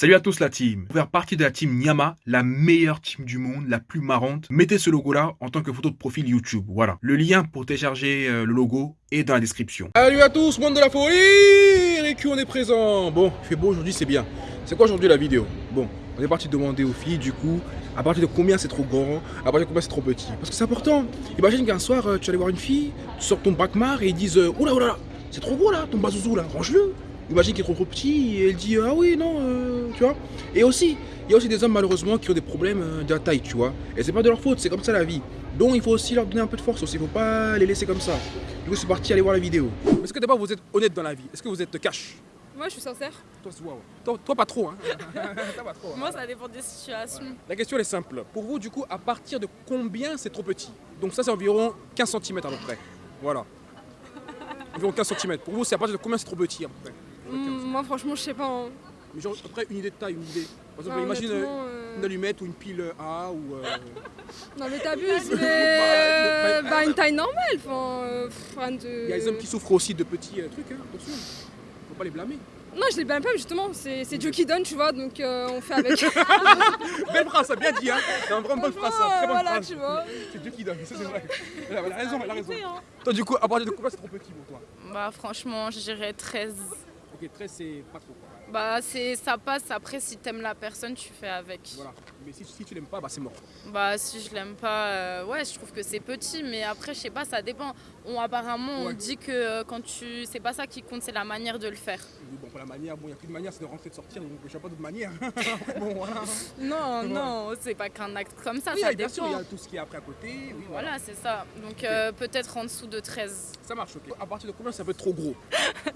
Salut à tous la team. Pour faire partie de la team Nyama, la meilleure team du monde, la plus marrante, mettez ce logo là en tant que photo de profil YouTube. Voilà. Le lien pour télécharger euh, le logo est dans la description. Salut à tous, monde de la folie Récu, on est présent? Bon, il fait beau aujourd'hui, c'est bien. C'est quoi aujourd'hui la vidéo? Bon, on est parti demander aux filles, du coup, à partir de combien c'est trop grand, à partir de combien c'est trop petit? Parce que c'est important. Imagine qu'un soir, euh, tu allais voir une fille, tu sors ton braquemar et ils disent euh, Oula, oula, c'est trop gros là, ton bazouzou là, range-le Imagine qu'il est trop, petit et elle dit Ah oui, non, euh, tu vois. Et aussi, il y a aussi des hommes malheureusement qui ont des problèmes euh, de la taille, tu vois. Et c'est pas de leur faute, c'est comme ça la vie. Donc il faut aussi leur donner un peu de force aussi, il faut pas les laisser comme ça. Du coup, c'est parti, allez voir la vidéo. Est-ce que d'abord vous êtes honnête dans la vie? Est-ce que vous êtes cash? Moi, je suis sincère. toi, wow. toi, toi, pas trop, hein Toi, pas trop, hein. Moi, ça dépend des situations. La question elle est simple. Pour vous, du coup, à partir de combien c'est trop petit? Donc ça, c'est environ 15 cm à peu près. Voilà. Environ 15 cm. Pour vous, c'est à partir de combien c'est trop petit à peu près? Moi, franchement, je sais pas. hein. Mais genre, après, une idée de taille, une idée. Par exemple, Non, imagine euh, honnêtement, euh, une allumette ou une pile A ou... euh, Non, mais t'abuses, mais. euh, Bah, une taille normale. Enfin, euh, de. Il y a des hommes qui souffrent aussi de petits euh, trucs, hein. attention. Faut pas les blâmer. Non, je les blâme pas, mais justement, c'est c'est Dieu qui donne, tu vois, donc euh, on fait avec. Belle phrase, ça bien dit, hein C'est une vraiment bonne phrase, ça. Très bonne voilà, phrase. tu vois. C'est Dieu qui donne, ça c'est vrai. Elle a, elle a raison, elle a raison. Toi, du coup, à partir de combien c'est trop petit pour toi? Bah franchement, je dirais 13. Ok, 13 c'est pas trop. Bah c'est ça passe après si t'aimes la personne, tu fais avec. Voilà. Mais si, si tu l'aimes pas, bah c'est mort. Bah si je l'aime pas, euh, ouais, je trouve que c'est petit mais après je sais pas, ça dépend. On apparemment Ouais. on dit que euh, quand tu c'est pas ça qui compte, c'est la manière de le faire. Bon, pour la manière, bon, il n'y a plus de manière, c'est de rentrer, de sortir, donc je sais pas d'autre manière. bon, voilà. Non, Ouais. non, c'est pas qu'un acte comme ça, oui, ça bien sûr, il y a tout ce qui est après à côté. Oui, Voilà, c'est ça. Donc euh, peut-être en dessous de 13. Ça marche, ok. À partir de combien c'est un peu trop gros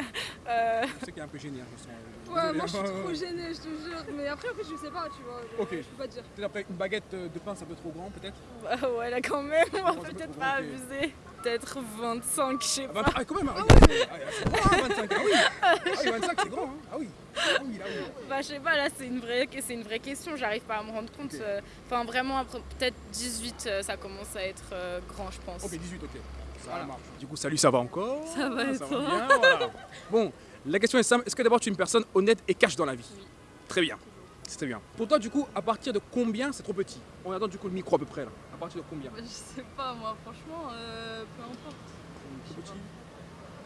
Euh, Je sais qu'il est un peu gêné, hein, je sens. Ouais, Désolé, moi, je suis trop gênée, je te jure. Mais après, après, je sais pas, tu vois. Je, Ok. je peux pas dire. Peut-être après une baguette euh, de pain, c'est un peu trop grand, peut-être bah ouais là quand même, on va peut-être pas abuser. Peut-être 25, je sais ah, pas. ah, quand même, ah, oui. Ah, c'est grand, hein, 25. Ah oui, ah, oui 25, c'est grand. Hein. Ah oui. Ah oui, là, oui. Bah je sais pas, là c'est une vraie, c'est une vraie question, j'arrive pas à me rendre compte. Euh, Enfin vraiment, peut-être 18, euh, ça commence à être euh, grand je pense. Ok, 18, ok. Ça marche. Du coup, salut, ça va encore? Ça va et Ça toi? va bien, voilà. Bon, la question est simple. Est-ce que d'abord tu es une personne honnête et cash dans la vie? Oui. Très bien. Très bien. Pour toi, du coup, à partir de combien c'est trop petit? On attend du coup le micro à peu près là. À partir de combien? Bah, je sais pas, moi, franchement, euh, peu importe. Trop petit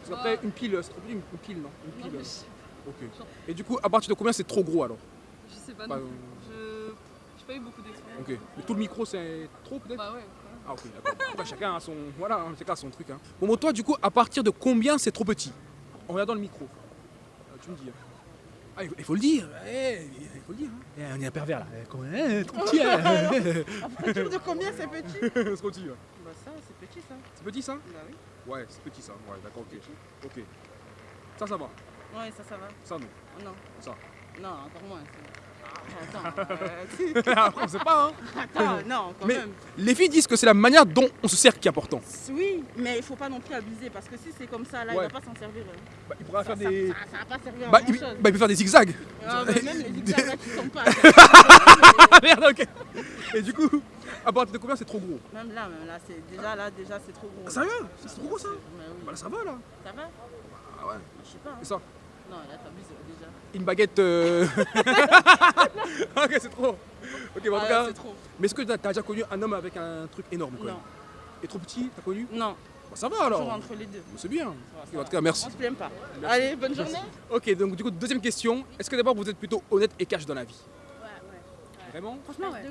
Parce qu'après, une pile, c'est trop petit, une une pile, non? Une Non, pile. euh, Ok. Et du coup, à partir de combien c'est trop gros alors? Je sais pas Bah, non plus. Je j'ai pas eu beaucoup d'expérience. Ok. Mais tout le micro, c'est trop peut-être? Bah ouais. Ah ok, d'accord. Après, chacun a son... Voilà, hein, chacun a son truc. Hein. Bon, bon, toi, du coup, à partir de combien c'est trop petit? En regardant le micro. Euh, tu me dis. hein. Ah, il faut, il faut le dire. Eh, il faut le dire. Hein. Eh, on est un pervers là. Eh, eh, trop petit. À partir de combien c'est petit c'est trop petit. Bah ça, c'est petit ça. C'est petit ça Bah oui. Ouais, c'est petit ça. Ouais, d'accord, ok. Ok. Ça, ça va. Ouais, ça, ça va. Ça, non. Non. Ça. Non, encore moins. ça. Attends, euh, on sait pas, hein. attends, non, quand Mais- même. Les filles disent que c'est la manière dont on se sert qui est important. Oui, mais il faut pas non plus abuser parce que si c'est comme ça, là, Ouais. il va pas s'en servir. hein. Bah, il pourra Ça, faire ça, des. ça, ça va pas servir Bah à il, bah, il peut faire des zigzags. Ah, bah, même les zigzags là qui sont pas. Ah merde, ok. Et du coup, à partir de combien c'est trop gros? Même là, même là, c'est déjà là, déjà c'est trop gros. Ah, Sérieux? C'est trop gros ça? Mais oui. Bah là, ça va là. Ça va? Ah ouais. Je sais pas. hein. Et ça? Non, là t'abuses déjà. Une baguette. euh, ok, c'est trop. Ok, bon, en tout Ah, cas. c'est trop. Mais est-ce que t'as déjà connu un homme avec un truc énorme quand même Non, Et trop petit, t'as connu? Non, Bah, Ça va toujours alors. entre les deux. C'est bien. Va, en tout cas, merci. On se plaint pas. Allez, bonne journée. Ok, donc du coup, deuxième question. Est-ce que d'abord vous êtes plutôt honnête et cash dans la vie? Ouais, ouais. Vraiment? Franchement, ouais.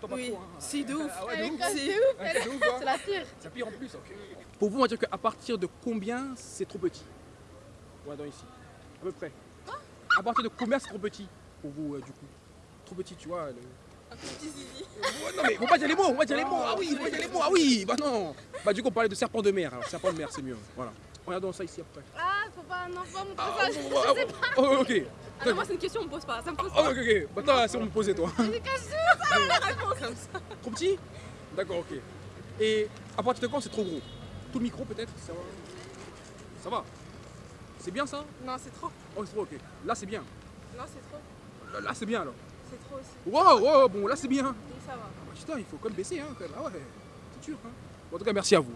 Toi pas Oui, trop, hein. si, de ouf. Ah ouais, de ouf. C'est de ouf, hein. c'est la pire. C'est pire en plus, ok. Pour vous, on va dire qu'à partir de combien c'est trop petit? Dans ici. À peu près. À partir de combien c'est trop petit Pour vous, euh, du coup? Trop petit, tu vois. le- Ouais, non mais faut pas dire les mots, on va dire les mots. Ah oui, faut pas dire les mots. Ah oui, bah non. Bah du coup, on parlait de serpent de mer. Alors, serpent de mer, c'est mieux. Voilà. Regardons ça ici après. Ah, faut pas, non, faut pas montrer Ah, ça. oh, Je oh, sais oh, pas. oh, ok. Ah, non, moi, c'est une question, on me pose pas. Ça me pose Oh, pas. ok, ok. Bah toi, c'est on me posait toi. Je cache ça, la réponse comme ça. Trop petit? D'accord, ok. Et à partir de quand c'est trop gros? Tout le micro peut-être? Ça va? Ça va? C'est bien ça Non, c'est trop. Oh, c'est trop, ok. Là, c'est bien. Non, c'est trop. Là, là, c'est bien alors. C'est trop aussi. Wow, wow, bon, là, c'est bien. Donc, ça va. Ah bah, putain, il faut quand même baisser, hein, quand même. Ah ouais, c'est sûr, hein. Bon, en tout cas, merci à vous.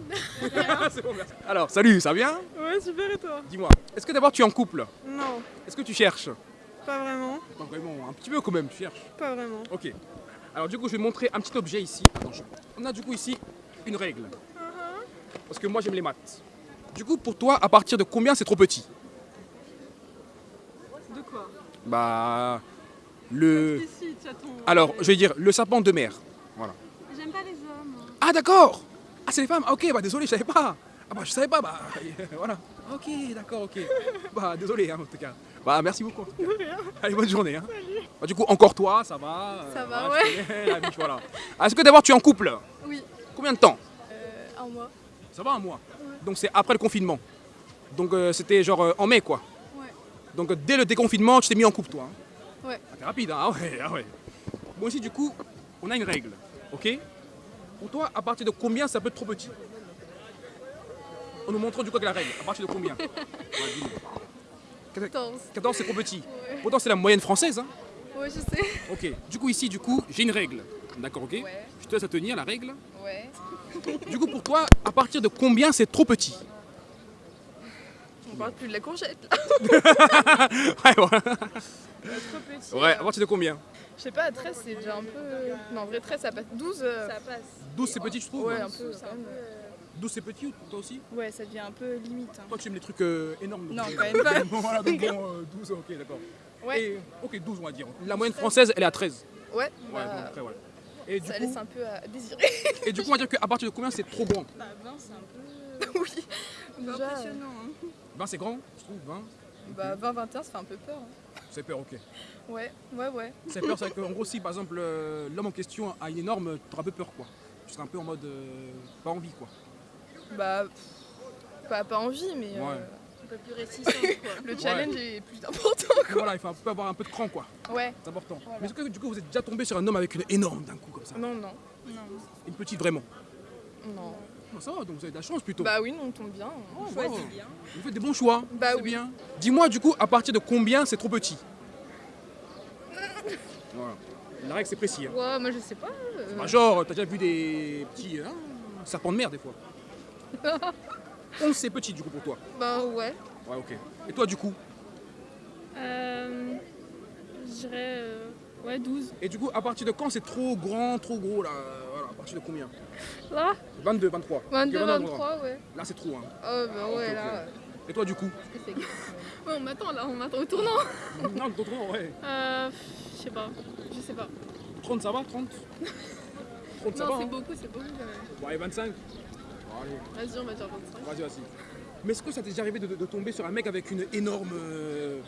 c'est bon, merci. Alors, salut, ça va bien Ouais, super, et toi Dis-moi, est-ce que d'abord tu es en couple? Non. Est-ce que tu cherches? Pas vraiment, Pas vraiment, un petit peu quand même, tu cherches. pas vraiment. Ok. Alors du coup, je vais montrer un petit objet ici. Attends, je- On a du coup ici une règle. Parce que moi, j'aime les maths. Du coup, pour toi, à partir de combien c'est trop petit De quoi Bah... Le... Ton. Alors, je vais dire le sapin de mer. Voilà. J'aime pas les hommes. Ah d'accord Ah c'est les femmes Ah, Ok, bah désolé, je savais pas Ah bah je savais pas, bah voilà. Ok, d'accord, ok. Bah désolé hein, en tout cas. Bah merci beaucoup. Allez, bonne journée. Hein. Bah, du coup, encore toi, ça va Ça euh, va, voilà, ouais. tu connais la vie, voilà. Ah, Est-ce que d'abord tu es en couple Oui. Combien de temps Euh, un mois. Ça va un mois Donc c'est après le confinement. Donc euh, c'était genre euh, en mai quoi. Ouais. Donc euh, dès le déconfinement, tu t'es mis en couple toi. hein Ouais. Ah, t'es rapide, hein Ah ouais, ah ouais. Bon ici du coup, on a une règle, ok? Pour toi, à partir de combien ça peut être trop petit? On nous montre du coup avec la règle. À partir de combien? Ouais, dis-nous. 14. 14 c'est trop petit. Pourtant c'est la moyenne française. Hein Ouais, je sais. ok. Du coup ici du coup, j'ai une règle. D'accord, ok Ouais. Je te laisse à tenir la règle. Ouais. Du coup pour toi, à partir de combien c'est trop petit? On parle plus de la courgette là. Ouais, voilà. Trop petit. Ouais, à partir de combien? Je sais pas, 13 c'est déjà un peu. Non, en vrai, 13 ça passe. 12. euh, Ça passe. 12 c'est petit, je trouve. Ouais, hein. un peu. Peu. 12 c'est petit ou toi aussi? Ouais, ça devient un peu limite. hein. Toi tu aimes les trucs euh, énormes. donc, Non, euh, quand même pas. bon, voilà, donc bon, euh, 12, ok, d'accord. Ouais. Et, ok, 12 on va dire. La moyenne française elle est à 13. Ouais, Ouais, bah, bon, après voilà. Et du, ça coup, laisse un peu à désirer. et du coup, on va dire qu'à partir de combien c'est trop grand? Bah, 20, c'est un peu. oui. Déjà, impressionnant. Hein. 20 c'est grand, je trouve, 20. Bah 20-21 ça fait un peu peur. hein. C'est peur, ok. Ouais, ouais, ouais. C'est peur, c'est qu'en gros, si par exemple euh, l'homme en question a une énorme, tu auras un peu peur quoi. Tu seras un peu en mode euh, pas envie quoi. Bah. Pas, pas envie, mais. euh, Ouais. Peu plus quoi. le challenge est plus important. Voilà, il faut un peu avoir un peu de cran quoi. Ouais. C'est important. Voilà. Mais est-ce que du coup vous êtes déjà tombé sur un homme avec une énorme d'un coup comme ça? Non, non. Non. Une petite vraiment? Non. Non, Ça va, donc vous avez de la chance plutôt. Bah oui, non, on tombe bien. Oh, Choisis wow. bien. Vous faites des bons choix. Bah c'est oui. bien. Dis-moi du coup, à partir de combien c'est trop petit? Voilà. La règle c'est précis. Hein. Ouais, moi je sais pas. euh, Bah, genre, t'as déjà vu des petits hein, serpents de mer des fois 11 c'est petit du coup pour toi. Bah ouais. Ouais, ok. Et toi du coup Euh, je dirais euh, ouais 12. Et du coup, à partir de quand c'est trop grand, trop gros là Voilà, à partir de combien Là 22, 23. 22, Ok, 23, ouais. Là c'est trop. Hein. Oh bah ouais, là. Et toi du coup c'est- Ouais, on m'attend là, on m'attend au tournant. Non, trop trop, ouais. Euh, je sais pas. Je sais pas. 30 ça va 30 30 ça Non, va c'est hein beaucoup, c'est beaucoup quand même. Allez, 25 Bon, allez. Vas-y, on va dire 25. Vas-y, vas-y. Mais est-ce que ça t'est déjà arrivé de, de- de tomber sur un mec avec une énorme. euh,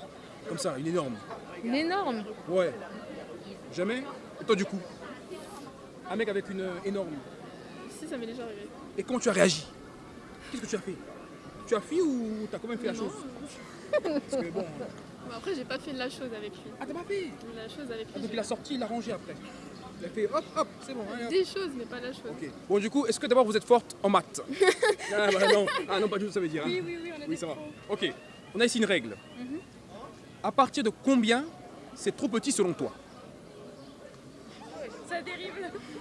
comme ça, une énorme? Une énorme? Ouais. Jamais? Et toi, du coup? Un mec avec une euh, énorme. Si ça m'est déjà arrivé. Et comment tu as réagi? Qu'est-ce que tu as fait? Tu as fui ou t'as quand même fait la Non. chose? Parce que bon. Bah, après j'ai pas fait la chose avec lui. Ah, t'as pas fait? La chose avec Ah, lui. Donc il a sorti, il a rangé après. Fait hop, hop, c'est bon. hop. Des choses mais pas la chose. Bon, du coup, est-ce que d'abord vous êtes forte en maths? Ah, bah, non. ah non, pas du tout, ça veut dire. hein. Oui oui oui on a Oui, ça va. Ok, on a ici une règle. Mhm. À partir de combien c'est trop petit selon toi? Ça dérive.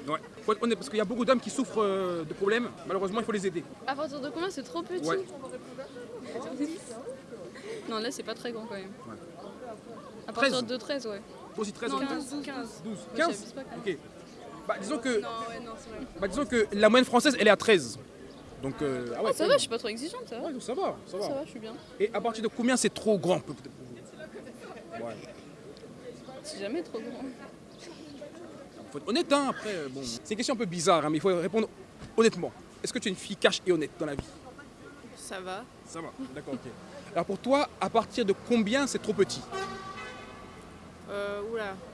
Ouais. Faut être honnête, parce qu'il y a beaucoup d'hommes qui souffrent euh, de problèmes. Malheureusement, il faut les aider. À partir de combien c'est trop petit? Ouais. Non là c'est pas très grand quand même. Ouais. À partir 13. de 13 ouais. Toi aussi 13 Non en 15. 12 15. 12 Ouais, 15 j'abuse pas, quand même. Ok. Bah, disons que, Non ouais non c'est vrai. bah, disons que la moyenne française, elle est à 13. Donc, euh, ah ouais, Oh, ça va, je suis pas trop exigeante ça va. Ouais, donc ça va, ça va. Ça va, je suis bien. Et à partir de combien c'est trop grand peut-être? Pour vous Ouais. C'est jamais trop grand. Faut être honnête, hein, après, euh, bon. C'est une question un peu bizarre, hein, mais il faut répondre honnêtement. Est-ce que tu es une fille cash et honnête dans la vie? Ça va. Ça va, d'accord, ok. Alors pour toi, à partir de combien c'est trop petit?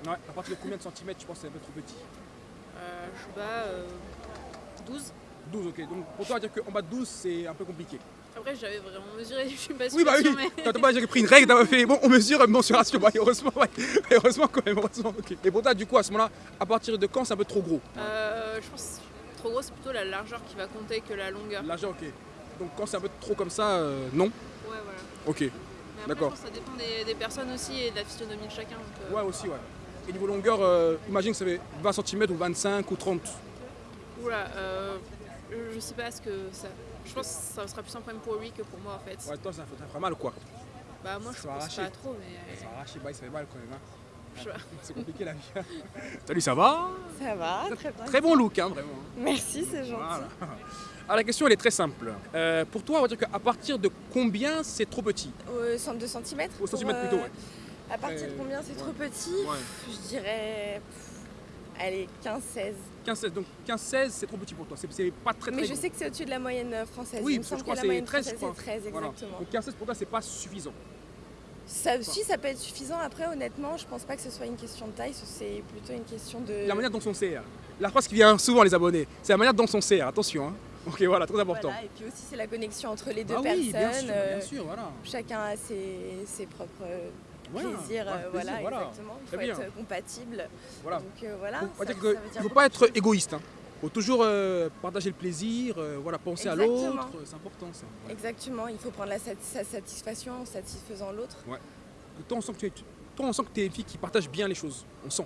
Ouais, à partir de combien de centimètres tu penses que c'est un peu trop petit Euh, je sais pas. euh, 12. 12, ok. Donc pour toi, dire qu'en bas de 12, c'est un peu compliqué. Après, j'avais vraiment mesuré. Je suis pas Oui, bah oui, sûre, mais- quand t'as pas pris une règle, t'as fait bon, on mesure une mensuration. Bah, heureusement, ouais. Heureusement quand même, heureusement, ok. Et pour toi, du coup, à ce moment-là, à partir de quand c'est un peu trop gros? Euh, je pense que trop gros, c'est plutôt la largeur qui va compter que la longueur. L'argent, ok. Donc quand c'est un peu trop comme ça, euh, non? Ouais, voilà. Ok. D'accord. ça dépend des, des personnes aussi et de la physionomie de chacun. donc, euh, Ouais, aussi, ouais. Et niveau longueur, euh, imagine que ça fait 20 cm ou 25 ou 30. Oula, euh, je- sais pas ce que ça. Je pense que ça sera plus un problème pour lui que pour moi en fait. Ouais, toi, ça fera mal, quoi. Bah, moi, je Ça pense arracher. pas trop, mais. Ça va arracher, bah, ça fait mal quand même. hein. C'est compliqué la vie. Salut, ça va? Ça va, très bien. Très bon look, hein, vraiment. Merci, c'est gentil. Voilà. Alors la question elle est très simple. Euh, pour toi, on va dire qu'à partir de combien c'est trop petit? Au centre de centimètres Au centimètre plutôt, ouais. À partir de Euh, combien c'est trop petit? Ouais. Je dirais. Allez, 15-16. 15-16. Donc 15-16 c'est trop petit pour toi. C'est pas très très Mais je gros. sais que c'est au-dessus de la moyenne euh, française. Oui, Il me parce que je crois que c'est moyenne 13, je française, crois. c'est 13, Voilà. exactement. Donc 15-16 pour toi c'est pas suffisant. Ça aussi, ça peut être suffisant. Après, honnêtement, je pense pas que ce soit une question de taille, c'est plutôt une question de. La manière dont on sert. La phrase qui vient souvent les abonnés, c'est la manière dont on sert. Attention. Hein. Ok voilà, très important. Voilà, et puis aussi, c'est la connexion entre les deux Ah personnes. oui, bien sûr, euh, bien sûr, voilà. Chacun a ses, ses propres euh, Voilà, plaisirs. voilà, euh, plaisir, voilà, voilà. exactement. Il faut être euh, compatible. Voilà. Donc euh, voilà. Donc, ça- ça il dire faut pas être égoïste. Hein. Faut toujours euh, partager le plaisir, euh, voilà, penser à l'autre. C'est important ça. Exactement, il faut prendre la sa satisfaction en satisfaisant l'autre. Toi on sent que tu es, toi, on sent que tu es une fille qui partage bien les choses. On sent.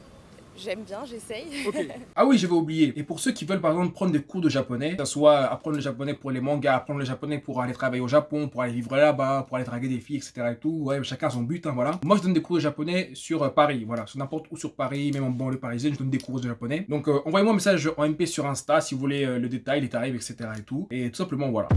J'aime bien, j'essaye. Ah oui, j'avais oublié. Et pour ceux qui veulent par exemple prendre des cours de japonais, que ce soit apprendre le japonais pour les mangas, apprendre le japonais pour aller travailler au Japon, pour aller vivre là-bas, pour aller draguer des filles, etc. et tout, ouais, chacun a son but, hein, voilà. Moi, je donne des cours de japonais sur euh, Paris, voilà, sur n'importe où sur Paris, même en banlieue parisienne, je donne des cours de japonais. Donc, euh, envoyez-moi un message en MP sur Insta si vous voulez euh, le détail, les tarifs, etc. et tout. Et tout simplement, voilà.